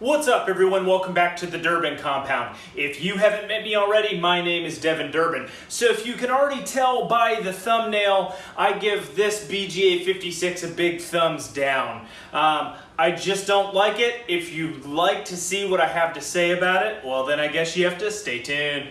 What's up everyone? Welcome back to the Durbin Compound. If you haven't met me already, my name is Devin Durbin. So if you can already tell by the thumbnail, I give this BGA 56 a big thumbs down. Um, I just don't like it. If you'd like to see what I have to say about it, well then I guess you have to stay tuned.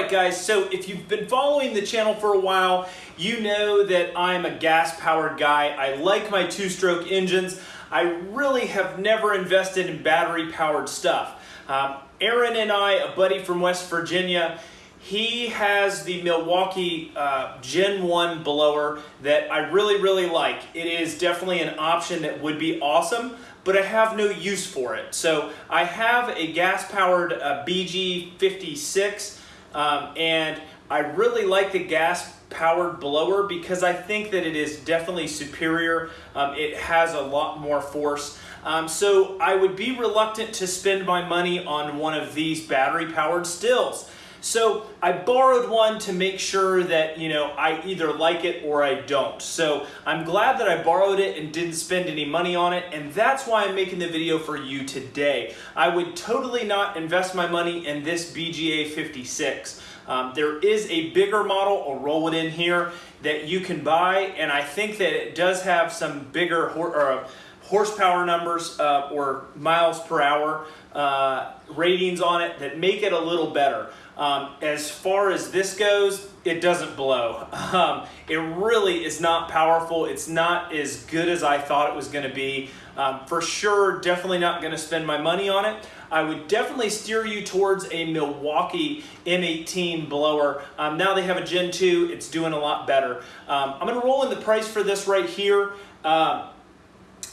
Alright guys, so if you've been following the channel for a while, you know that I'm a gas-powered guy. I like my two-stroke engines. I really have never invested in battery-powered stuff. Um, Aaron and I, a buddy from West Virginia, he has the Milwaukee uh, Gen 1 blower that I really, really like. It is definitely an option that would be awesome, but I have no use for it. So I have a gas-powered uh, BG56 um, and I really like the gas powered blower because I think that it is definitely superior. Um, it has a lot more force. Um, so I would be reluctant to spend my money on one of these battery powered Stihls. So I borrowed one to make sure that, you know, I either like it or I don't. So I'm glad that I borrowed it and didn't spend any money on it. And that's why I'm making the video for you today. I would totally not invest my money in this BGA 56. Um, there is a bigger model, I'll roll it in here, that you can buy. And I think that it does have some bigger or, uh, horsepower numbers uh, or miles per hour uh, ratings on it that make it a little better. Um, as far as this goes, it doesn't blow. Um, it really is not powerful. It's not as good as I thought it was going to be. Um, for sure, definitely not going to spend my money on it. I would definitely steer you towards a Milwaukee M18 blower. Um, now they have a Gen 2. It's doing a lot better. Um, I'm going to roll in the price for this right here. Uh,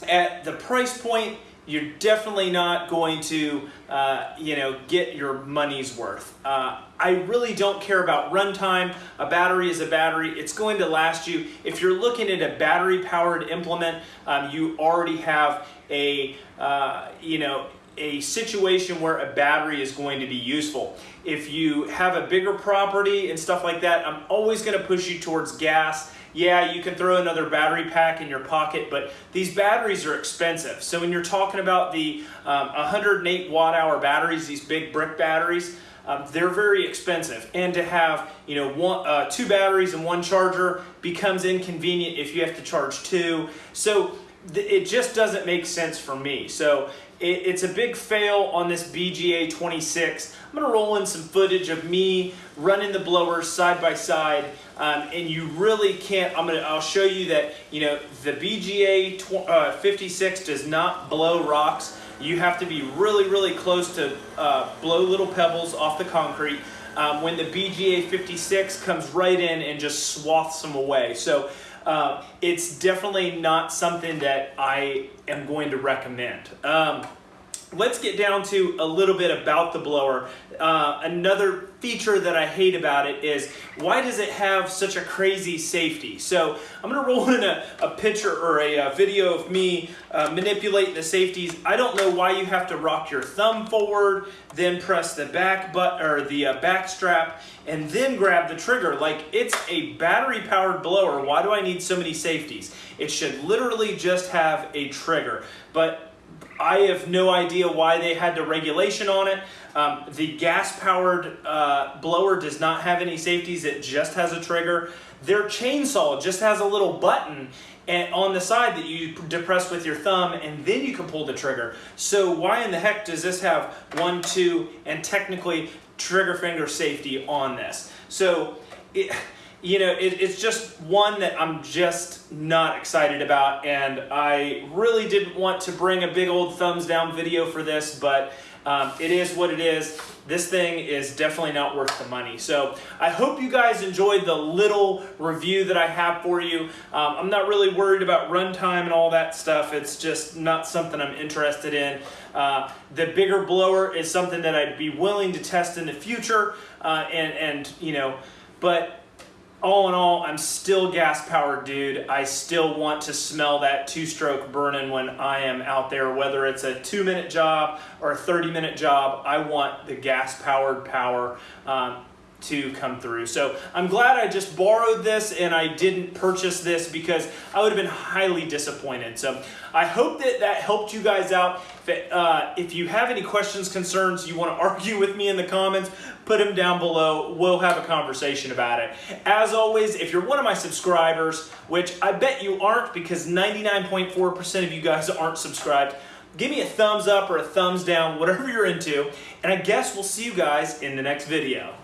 at the price point, you're definitely not going to, uh, you know, get your money's worth. Uh, I really don't care about runtime. A battery is a battery. It's going to last you. If you're looking at a battery-powered implement, um, you already have a, uh, you know, a situation where a battery is going to be useful. If you have a bigger property and stuff like that, I'm always going to push you towards gas yeah, you can throw another battery pack in your pocket, but these batteries are expensive. So when you're talking about the um, 108 watt hour batteries, these big brick batteries, um, they're very expensive. And to have you know one, uh, two batteries and one charger becomes inconvenient if you have to charge two. So it just doesn't make sense for me. So it, it's a big fail on this BGA 26. I'm gonna roll in some footage of me running the blowers side by side um, and you really can't, I'm gonna, I'll show you that, you know, the BGA uh, 56 does not blow rocks. You have to be really, really close to uh, blow little pebbles off the concrete. Um, when the BGA 56 comes right in and just swaths them away. So uh, it's definitely not something that I am going to recommend. Um, let's get down to a little bit about the blower. Uh, another feature that I hate about it is why does it have such a crazy safety? So I'm to roll in a, a picture or a, a video of me uh, manipulating the safeties. I don't know why you have to rock your thumb forward, then press the back but or the uh, back strap, and then grab the trigger. Like it's a battery powered blower. Why do I need so many safeties? It should literally just have a trigger. But I have no idea why they had the regulation on it. Um, the gas-powered uh, blower does not have any safeties. It just has a trigger. Their chainsaw just has a little button and on the side that you depress with your thumb and then you can pull the trigger. So why in the heck does this have one, two, and technically trigger finger safety on this? So it, you know, it, it's just one that I'm just not excited about, and I really didn't want to bring a big old thumbs down video for this, but um, it is what it is. This thing is definitely not worth the money. So I hope you guys enjoyed the little review that I have for you. Um, I'm not really worried about runtime and all that stuff. It's just not something I'm interested in. Uh, the bigger blower is something that I'd be willing to test in the future, uh, and, and, you know, but all in all, I'm still gas powered, dude. I still want to smell that two stroke burning when I am out there, whether it's a two minute job or a 30 minute job. I want the gas powered power. Um, to come through. So I'm glad I just borrowed this and I didn't purchase this because I would have been highly disappointed. So I hope that that helped you guys out. If, uh, if you have any questions, concerns, you want to argue with me in the comments, put them down below. We'll have a conversation about it. As always, if you're one of my subscribers, which I bet you aren't because 99.4% of you guys aren't subscribed, give me a thumbs up or a thumbs down, whatever you're into, and I guess we'll see you guys in the next video.